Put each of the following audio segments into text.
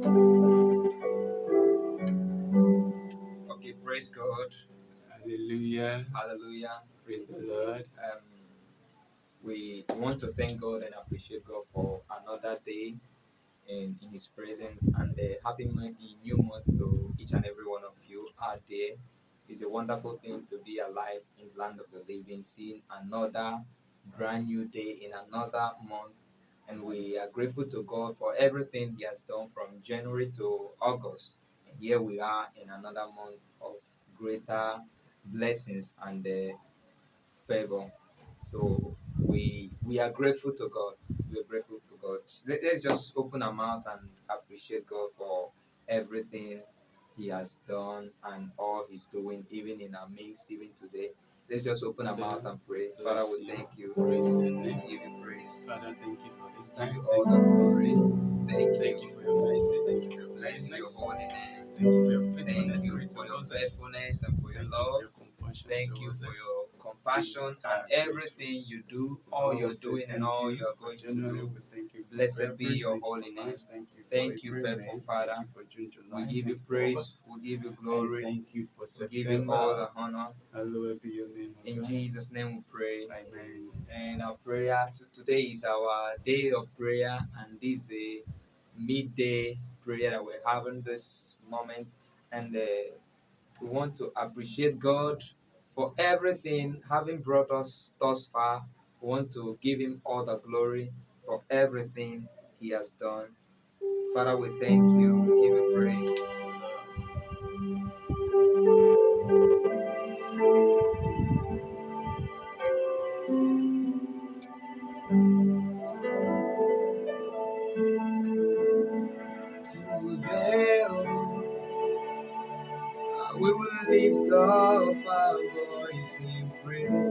Okay, praise God. Hallelujah. Hallelujah. Praise the Lord. Um, we want to thank God and appreciate God for another day in, in His presence and a happy new month to each and every one of you out there. It's a wonderful thing to be alive in the land of the living, seeing another brand new day in another month. And we are grateful to God for everything He has done from January to August. And here we are in another month of greater blessings and uh, favor. So we we are grateful to God. We are grateful to God. Let, us just open our mouth and appreciate God for everything He has done and all He's doing, even in our midst, even today. Let's just open our mouth and pray. Father, we thank you. Praise your name. Give you praise. Father, thank you for this Give time. you Thank all you the glory. Thank Thank you. you for your mercy. Thank you for your Bless your holy name. Thank you for your Thank faithfulness. you for your faithfulness and for your Thank you love. for your compassion. Thank you for your compassion and everything you do, all you're doing, and all you you're going to do. We thank you for Blessed be your holy name. Thank you for Thank you, April, faithful Father. Thank you for June, July. We give you praise, we give you glory, thank you for we give you all the honor. Hallowed be your name, In Jesus' name we pray. Amen. And our prayer today is our day of prayer, and this is a midday prayer that we're having this moment. And uh, we want to appreciate God for everything, having brought us thus far. We want to give Him all the glory for everything He has done. Father, we thank you. We give you praise. Today, oh, we will lift up praise.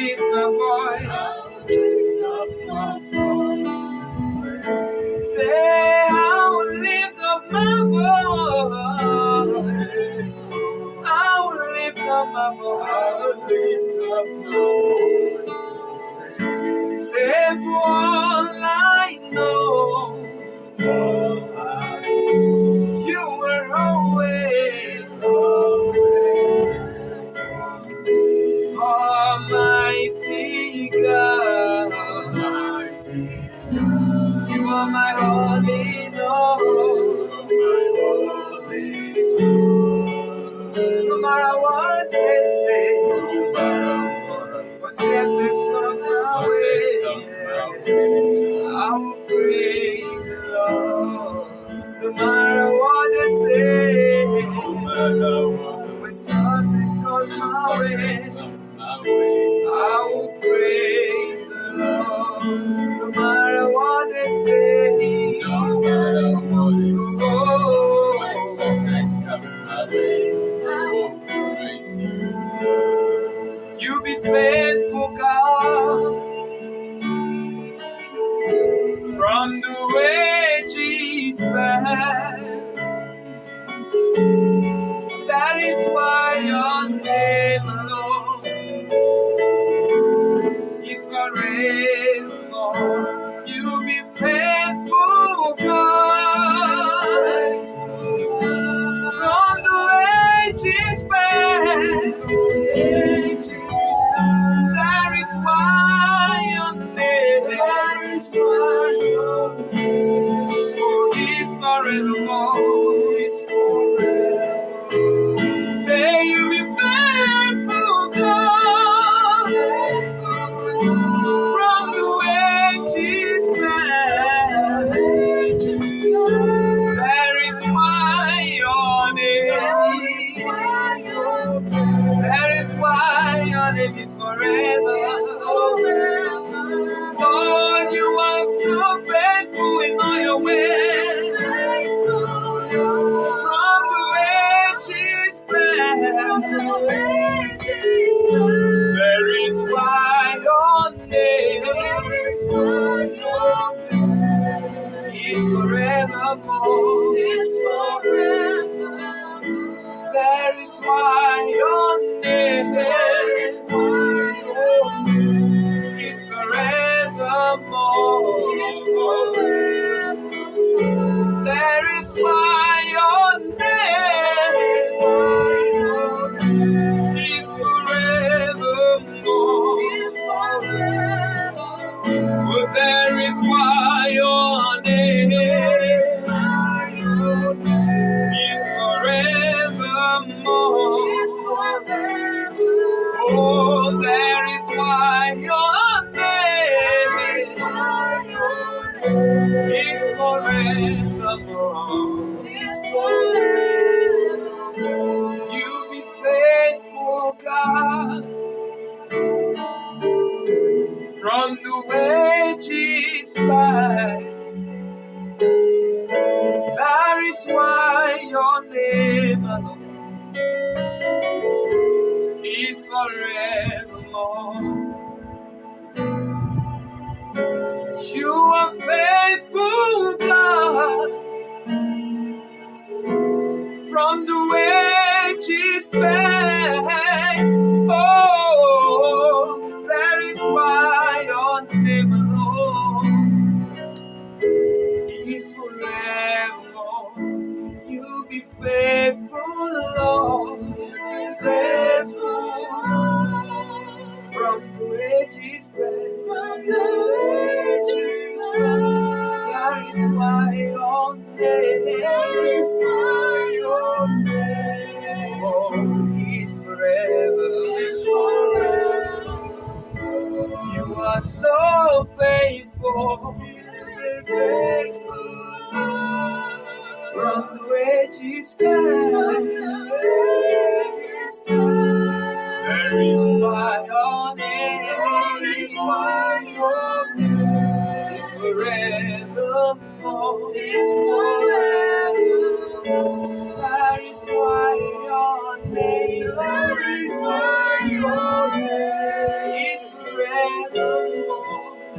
Lift my voice. Lift up my voice. Say, I will lift up my voice. I will lift up my voice. I will lift up my voice. Say, for all I know. Success comes my way, I will praise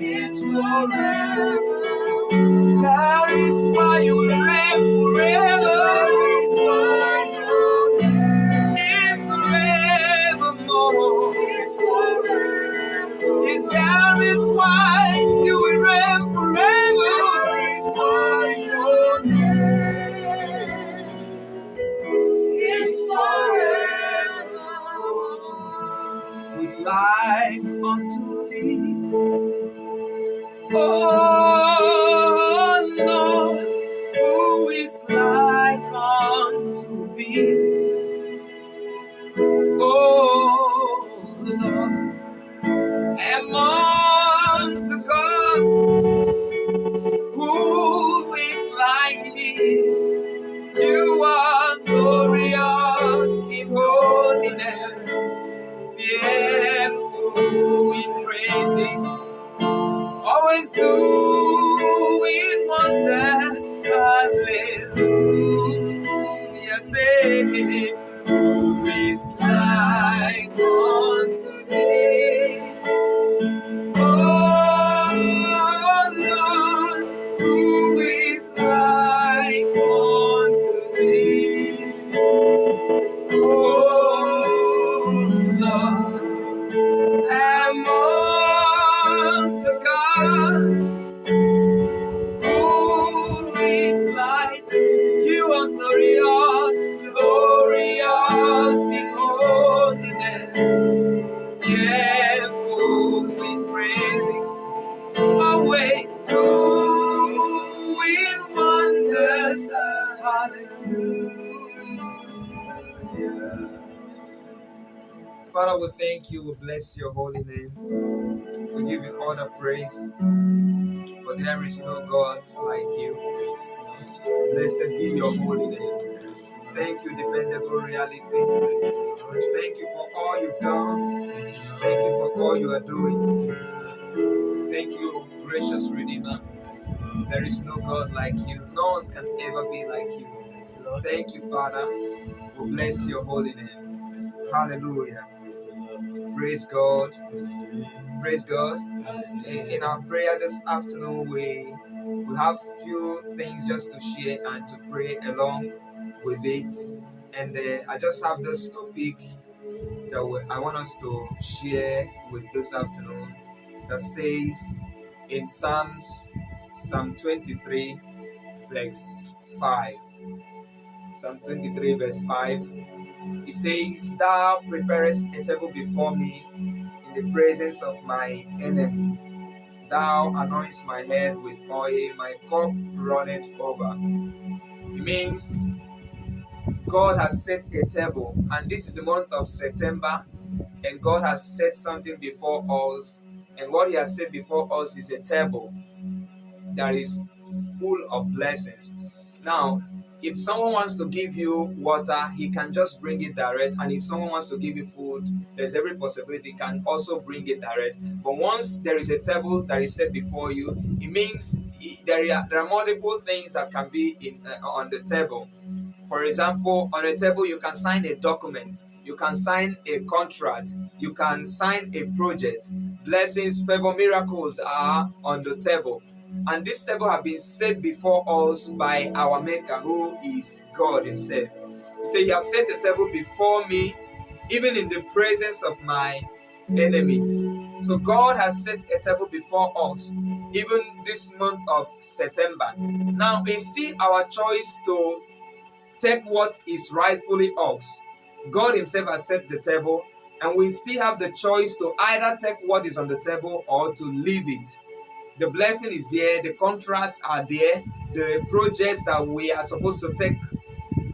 is forever. That is why you will reign forever. That is why you reign is forevermore. Is forever. Is that is why. we wonder praise, for there is no God like you. Blessed be your holy name. Thank you, dependable reality. Thank you for all you've done. Thank you for all you are doing. Thank you, gracious Redeemer. There is no God like you. No one can ever be like you. Thank you, Father. We bless your holy name. Hallelujah. Praise God. Praise God. In our prayer this afternoon, we we have few things just to share and to pray along with it. And uh, I just have this topic that we, I want us to share with this afternoon that says in Psalms, Psalm 23, verse 5. Psalm 23, verse 5 it says, Thou preparest a table before me in the presence of my enemy. Thou anointest my head with oil, my cup runneth over. It means God has set a table, and this is the month of September, and God has set something before us. And what He has set before us is a table that is full of blessings. Now, if someone wants to give you water, he can just bring it direct. And if someone wants to give you food, there's every possibility he can also bring it direct. But once there is a table that is set before you, it means there are, there are multiple things that can be in uh, on the table. For example, on a table, you can sign a document, you can sign a contract, you can sign a project. Blessings, favor, miracles are on the table. And this table have been set before us by our Maker, who is God Himself. He said, He has set a table before me, even in the presence of my enemies. So God has set a table before us, even this month of September. Now it's still our choice to take what is rightfully ours. God Himself has set the table, and we still have the choice to either take what is on the table or to leave it. The blessing is there, the contracts are there, the projects that we are supposed to take,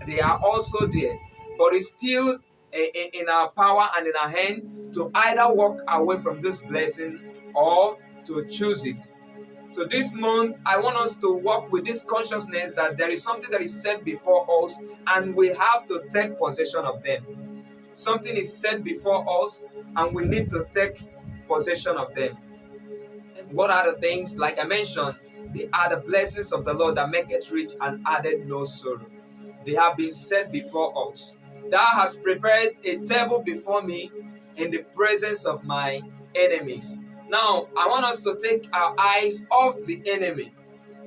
they are also there. But it's still in our power and in our hand to either walk away from this blessing or to choose it. So this month, I want us to walk with this consciousness that there is something that is set before us and we have to take possession of them. Something is set before us and we need to take possession of them. What are the things? Like I mentioned, they are the blessings of the Lord that make it rich and added no sorrow. They have been set before us. Thou hast prepared a table before me in the presence of my enemies. Now, I want us to take our eyes off the enemy.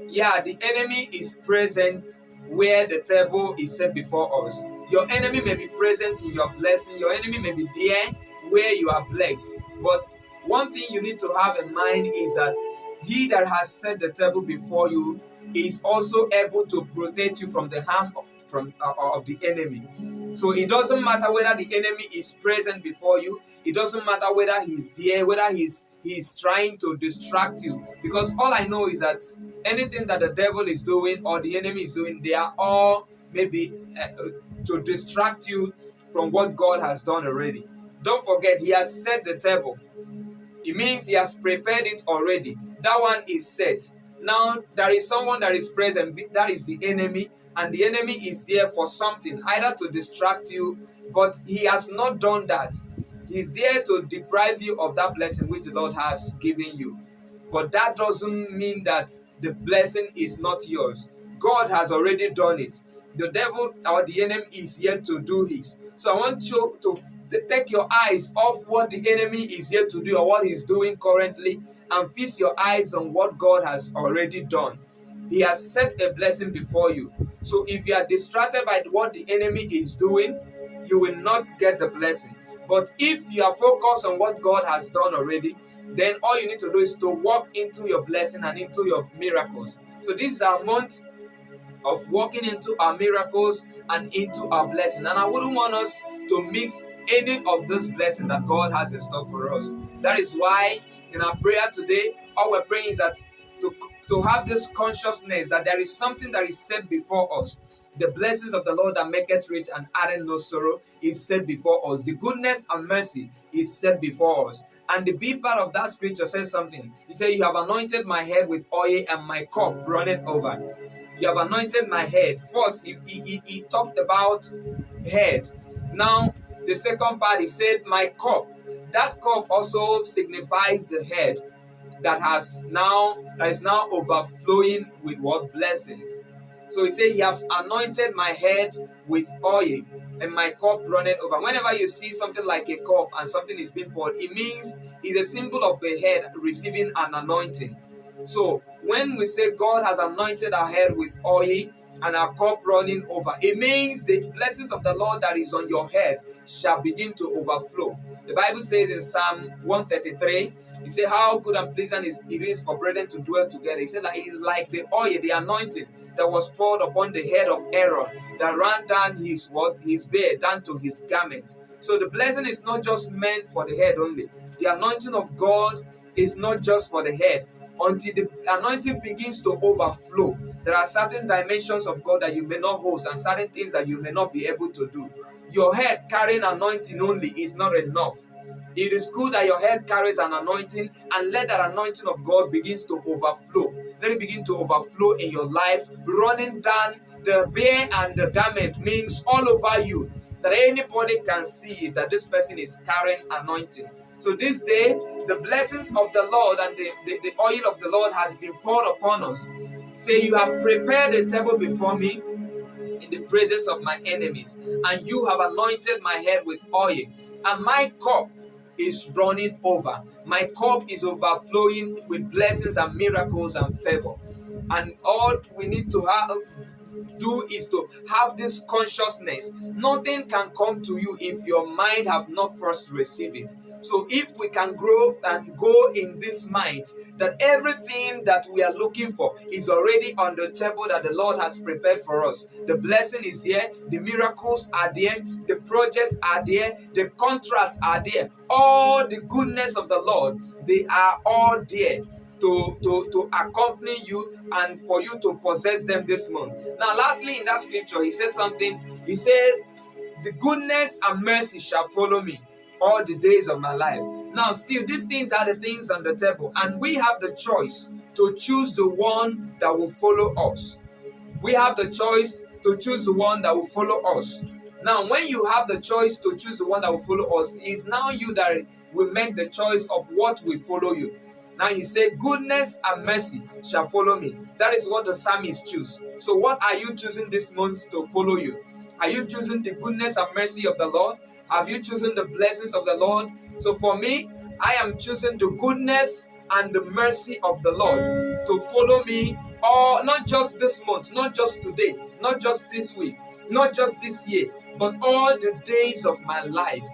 Yeah, the enemy is present where the table is set before us. Your enemy may be present in your blessing, your enemy may be there where you are blessed. But one thing you need to have in mind is that he that has set the table before you is also able to protect you from the harm of, from uh, of the enemy. So it doesn't matter whether the enemy is present before you. It doesn't matter whether he's there, whether he's he's trying to distract you. Because all I know is that anything that the devil is doing or the enemy is doing, they are all maybe uh, to distract you from what God has done already. Don't forget, He has set the table. It means He has prepared it already. That one is set. Now there is someone that is present, that is the enemy, and the enemy is there for something, either to distract you, but he has not done that. He's there to deprive you of that blessing which the Lord has given you. But that doesn't mean that the blessing is not yours. God has already done it. The devil or the enemy is yet to do his. So I want you to take your eyes off what the enemy is yet to do or what he's doing currently and fix your eyes on what God has already done. He has set a blessing before you. So if you are distracted by what the enemy is doing, you will not get the blessing. But if you are focused on what God has done already, then all you need to do is to walk into your blessing and into your miracles. So this is our month of walking into our miracles and into our blessing. And I wouldn't want us to mix any of this blessing that God has in store for us. That is why in our prayer today, all we're praying is that to, to have this consciousness that there is something that is set before us. The blessings of the Lord that maketh rich and addeth no sorrow is set before us. The goodness and mercy is set before us. And the B part of that scripture says something. He said, You have anointed my head with oil, and my cup runneth over. You have anointed my head. First, he, he, he talked about head. Now, the second part, he said, My cup. That cup also signifies the head that has now that is now overflowing with what blessings. So he said, He have anointed my head with oil, and my cup runneth over. Whenever you see something like a cup and something is being poured, it means it's a symbol of a head receiving an anointing. So when we say God has anointed our head with oil and our cup running over, it means the blessings of the Lord that is on your head shall begin to overflow. The Bible says in Psalm 133, he said, How good and pleasant is it is for brethren to dwell together. He said, like, It's like the oil, the anointing that was poured upon the head of Aaron that ran down his what his beard down to his garment. So the blessing is not just meant for the head only. The anointing of God is not just for the head. Until the anointing begins to overflow, there are certain dimensions of God that you may not host and certain things that you may not be able to do. Your head carrying anointing only is not enough. It is good that your head carries an anointing and let that anointing of God begins to overflow. Let it begin to overflow in your life, running down the bear and the garment means all over you that anybody can see that this person is carrying anointing. So this day, the blessings of the Lord and the, the, the oil of the Lord has been poured upon us. Say, You have prepared a table before me in the presence of my enemies, and you have anointed my head with oil, and my cup is running over. My cup is overflowing with blessings and miracles and favor. And all we need to have do is to have this consciousness. Nothing can come to you if your mind have not first received it. So if we can grow and go in this mind that everything that we are looking for is already on the table that the Lord has prepared for us. The blessing is here, the miracles are there, the projects are there, the contracts are there. All the goodness of the Lord, they are all there to, to, to accompany you and for you to possess them this month. Now, lastly, in that scripture, he says something. He said, The goodness and mercy shall follow me all the days of my life. Now, still, these things are the things on the table, and we have the choice to choose the one that will follow us. We have the choice to choose the one that will follow us. Now, when you have the choice to choose the one that will follow us, it's now you that will make the choice of what will follow you. Now he said, Goodness and mercy shall follow me. That is what the psalmist choose. So, what are you choosing this month to follow you? Are you choosing the goodness and mercy of the Lord? Have you chosen the blessings of the Lord? So, for me, I am choosing the goodness and the mercy of the Lord to follow me, or not just this month, not just today, not just this week, not just this year, but all the days of my life.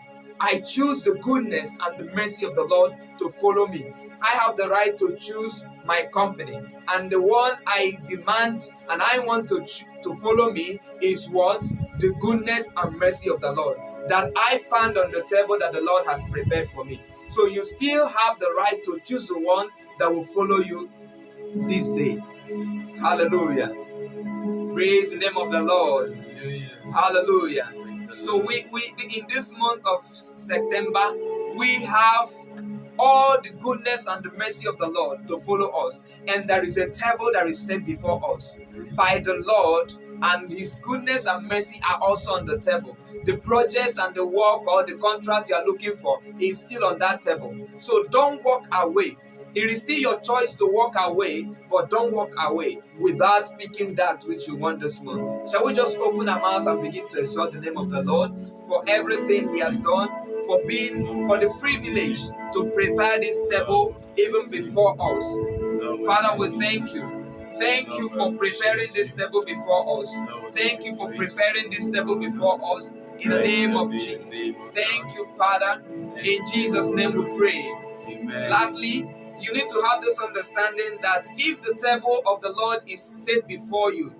I choose the goodness and the mercy of the Lord to follow me. I have the right to choose my company. And the one I demand and I want to, to follow me is what? The goodness and mercy of the Lord that I found on the table that the Lord has prepared for me. So you still have the right to choose the one that will follow you this day. Hallelujah. Praise the name of the Lord. Hallelujah. So we, we in this month of September, we have all the goodness and the mercy of the Lord to follow us. And there is a table that is set before us by the Lord, and His goodness and mercy are also on the table. The projects and the work or the contract you are looking for is still on that table. So don't walk away. It is still your choice to walk away, but don't walk away without picking that which you want this month. Shall we just open our mouth and begin to exalt the name of the Lord for everything He has done, for being, for the privilege to prepare this table even before us. Father, we thank you. Thank you for preparing this table before us. Thank you for preparing this table before us in the name of Jesus. Thank you, Father. In Jesus' name we pray. Amen. Lastly, you need to have this understanding that if the table of the Lord is set before you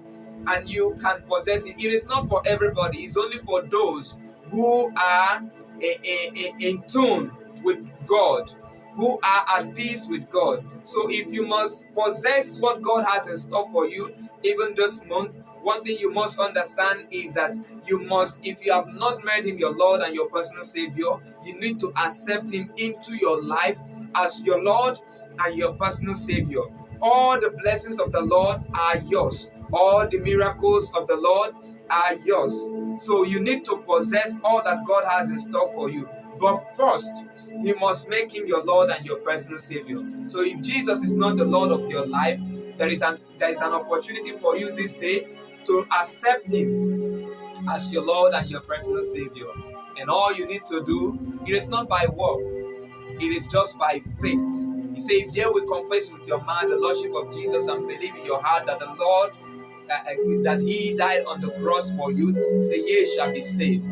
and you can possess it, it is not for everybody, it's only for those who are eh, eh, eh, in tune with God, who are at peace with God. So if you must possess what God has in store for you, even this month, one thing you must understand is that you must, if you have not made Him your Lord and your personal Savior, you need to accept Him into your life as your Lord and your personal Savior. All the blessings of the Lord are yours, all the miracles of the Lord are yours. So you need to possess all that God has in store for you. But first, you must make him your Lord and your personal Savior. So if Jesus is not the Lord of your life, there is an there is an opportunity for you this day to accept him as your Lord and your personal Savior. And all you need to do, it is not by work, it is just by faith He said, If you will confess with your mouth the Lordship of Jesus and believe in your heart that the Lord uh, uh, that He died on the cross for you, say, Ye shall be saved.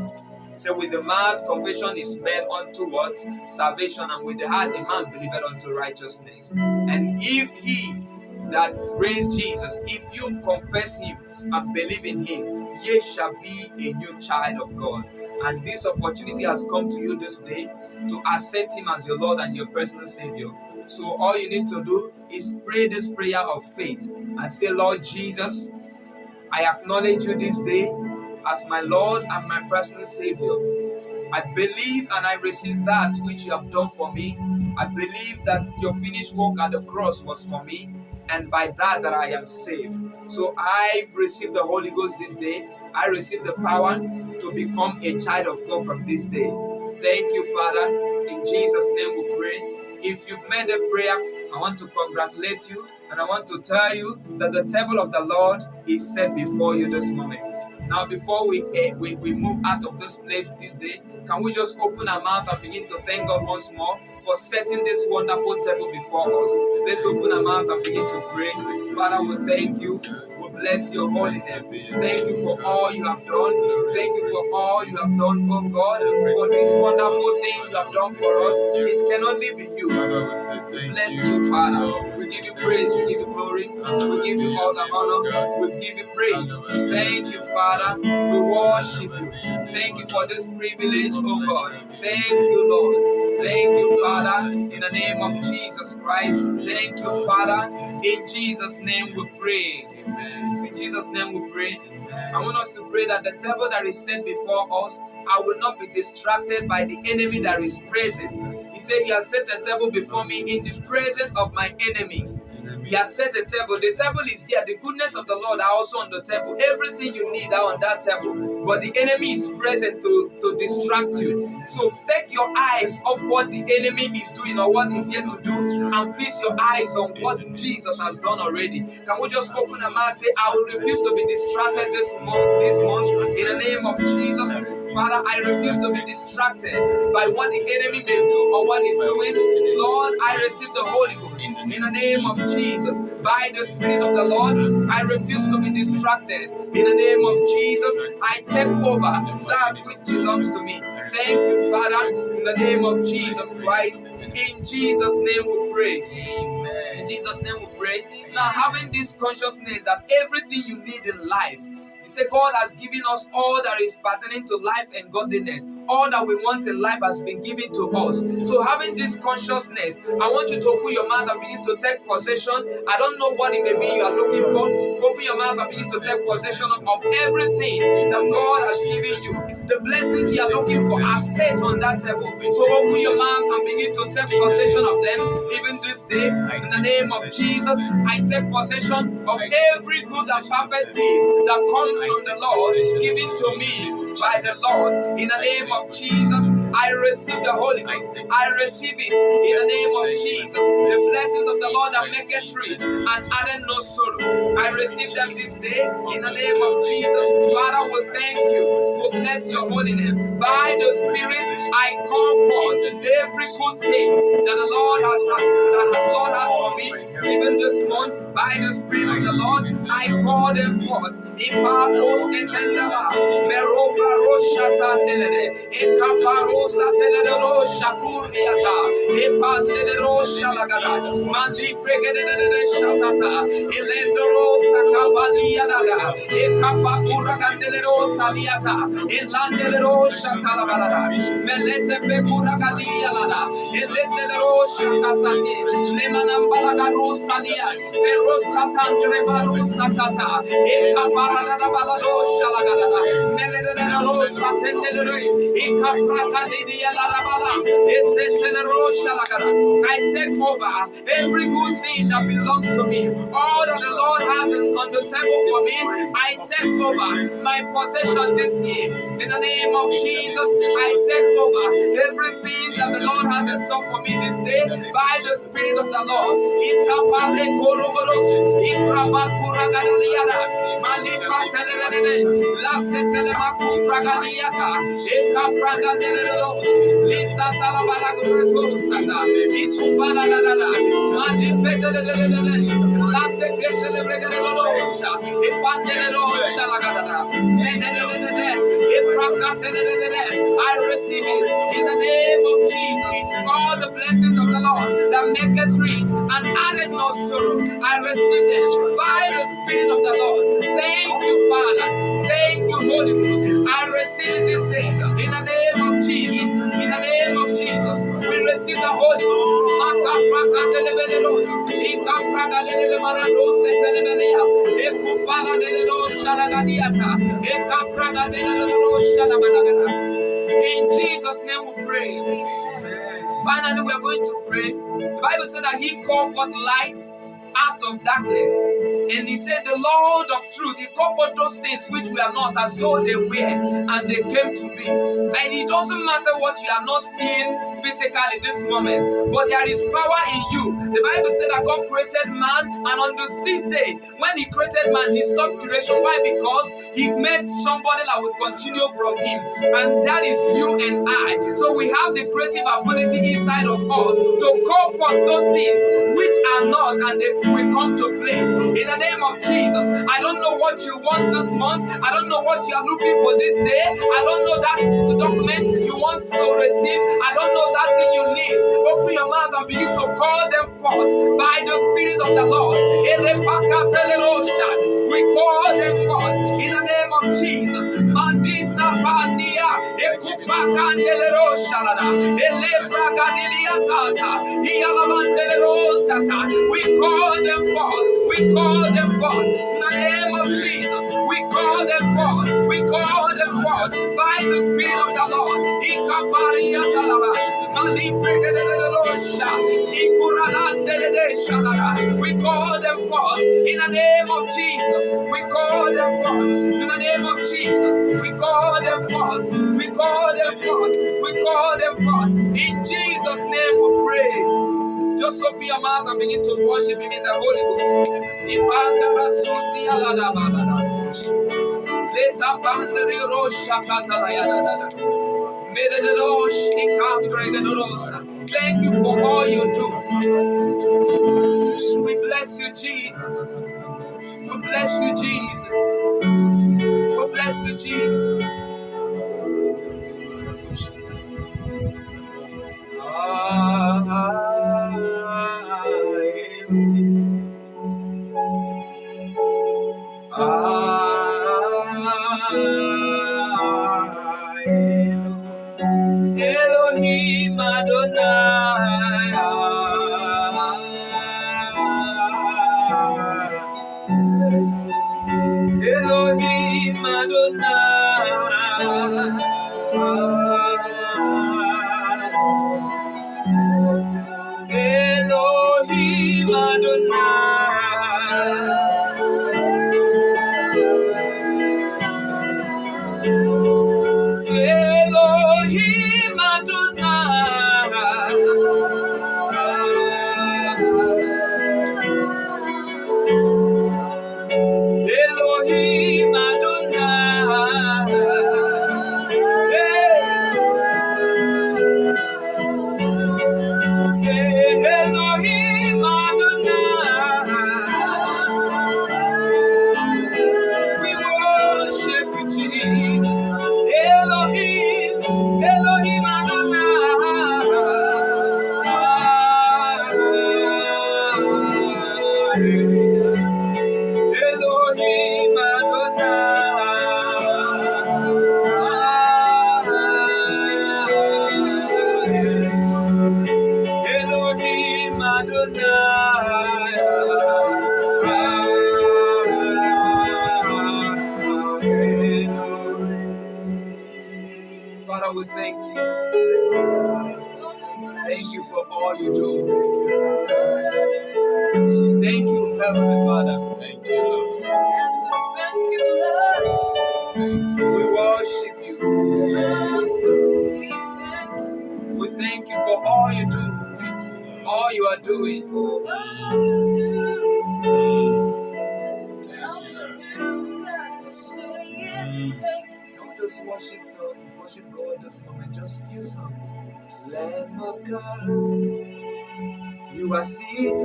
So with the mouth confession is made unto what? Salvation, and with the heart a man believeth unto righteousness. And if he that raised Jesus, if you confess him and believe in him, ye shall be a new child of God. And this opportunity has come to you this day to accept him as your Lord and your personal Savior. So all you need to do is pray this prayer of faith and say, Lord Jesus, I acknowledge you this day as my Lord and my personal Savior. I believe and I receive that which you have done for me. I believe that your finished work at the cross was for me, and by that that I am saved. So I receive the Holy Ghost this day. I receive the power to become a child of God from this day. Thank you, Father. In Jesus' name we pray. If you've made a prayer, I want to congratulate you and I want to tell you that the table of the Lord is set before you this moment. Now, before we, uh, we, we move out of this place this day, can we just open our mouth and begin to thank God once more for setting this wonderful table before us? Let's open our mouth and begin to pray. Father, we thank you. Bless your holy name. Thank you for all you have done. Thank you for all you have done, oh God, for this wonderful thing you have done for us. It can only be you. We bless you, Father. We give you praise. We give you glory. We give you all the honor. We oh give you praise. Thank you, Father. We worship you. Thank you for this privilege, oh God. Thank you, Lord. Thank you, Father, in the name of Jesus Christ. Thank you, Father. In Jesus' name we pray. In Jesus' name we pray. I want us to pray that the table that is set before us, I will not be distracted by the enemy that is present. He said, He has set a table before me in the presence of my enemies. He has set the table. The table is here. The goodness of the Lord are also on the table. Everything you need are on that table. But the enemy is present to, to distract you. So take your eyes off what the enemy is doing or what he's yet to do and fix your eyes on what Jesus has done already. Can we just open our mouth and say, I will refuse to be distracted this month, this month, in the name of Jesus. Father, I refuse to be distracted by what the enemy may do or what he's doing. Lord, I receive the Holy Ghost in the name of Jesus. By the Spirit of the Lord, I refuse to be distracted. In the name of Jesus, I take over that which belongs to me. Thank you, Father, in the name of Jesus Christ. In Jesus' name we pray. Amen. In Jesus' name we pray. Now, having this consciousness that everything you need in life he said, God has given us all that is pertaining to life and godliness. All that we want in life has been given to us. So, having this consciousness, I want you to open your mouth and begin to take possession. I don't know what it may be you are looking for. Open your mouth and begin to take possession of everything that God has given you. The blessings you are looking for are set on that table. So, open your mouth and begin to take possession of them. Even this day, in the name of Jesus, I take possession of every good and perfect gift that comes from the Lord, given to me by the Lord. In the name of Jesus, I receive the Holy Ghost. I receive it in the name of Jesus. The blessings of the Lord that make it rich and added no sorrow. I receive them this day in the name of Jesus. Father, we thank you. We bless your holy name. By the Spirit, I call forth every good thing that the Lord has that has Lord has for me. Even this month, by the Spirit of the Lord, I call them forth. Ipapos etendala, meropa roshata nelede, ekaparosa teledero shakuriata, epandelero shalagada, mandi pregedede shatata, elendero sakabaliadada, ekapakura gandelero saliata, elandelero shatalabalada, melete pekura gadialada, elendelero shatasati, lemanambalagaro salia, perosatan trevaro satata, ekaparadada balado shalagadada, meledero satendere, I take over every good thing that belongs to me. All that the Lord has on the table for me, I take over my possession this year. In the name of Jesus, I take over everything that the Lord has in store for me this day by the Spirit of the Lord. I receive it in the name of Jesus. All the blessings of the Lord that make it rich and addeth no sorrow. I receive it by the Spirit of the Lord. Thank you, Father. Thank you, Holy Ghost. I receive this day in the name of Jesus. In the name of Jesus, we receive the Holy Ghost. Maka praka telebeledos. Ika praka telebeledos. Telebelea. Eku para telebedos shalagadiata. Eka praka telebedos shalabalagada. In Jesus' name we pray. Finally, we are going to pray. The Bible said that He called forth light out of darkness. And He said, The Lord of truth, He forth those things which we are not as though they were, and they came to be. And it doesn't matter what you are not seeing physically this moment, but there is power in you. The Bible said that God created man, and on the sixth day, when He created man, He stopped creation. Why? Because He made somebody that would continue from Him, and that is you and I. So we have the creative ability inside of us to call forth those things which are not, and they will come to place. In the name of Jesus, I don't know what you want this month. I don't know what you are looking for this day. I don't know that document you want to receive. I don't know that thing you need. Open your mouth and begin to call them forth by the Spirit of the Lord. We call them forth in the name of Jesus. We call them forth. We call them forth in the name of Jesus. We call them forth. We call them forth by the Spirit of the Lord. We call them forth in the name of Jesus. We call them forth in the name of Jesus. We call them forth. We call them forth. We call them forth. In Jesus' name we pray. Just open your mouth and begin to worship Him in the Holy Ghost. Thank you for all you do. We bless you, Jesus. We bless you, Jesus. We bless you, Jesus. Elohim Adonai.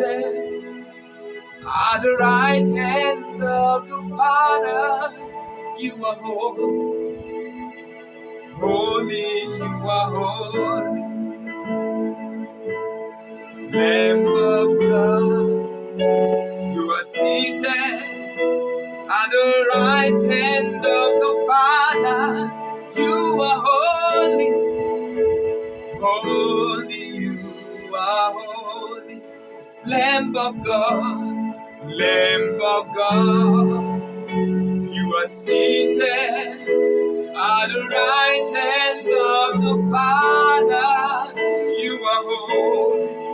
Seated at the right hand of the Father. You are holy, holy, you are holy. Lamb of God, you are seated at the right hand of the Father. You are holy, holy, you are holy. Lamb of God, Lamb of God, you are seated at the right hand of the Father. You are holy,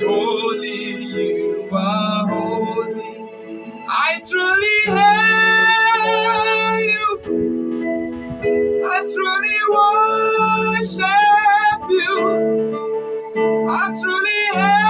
holy, you are holy. I truly hail you. I truly worship you. I truly hail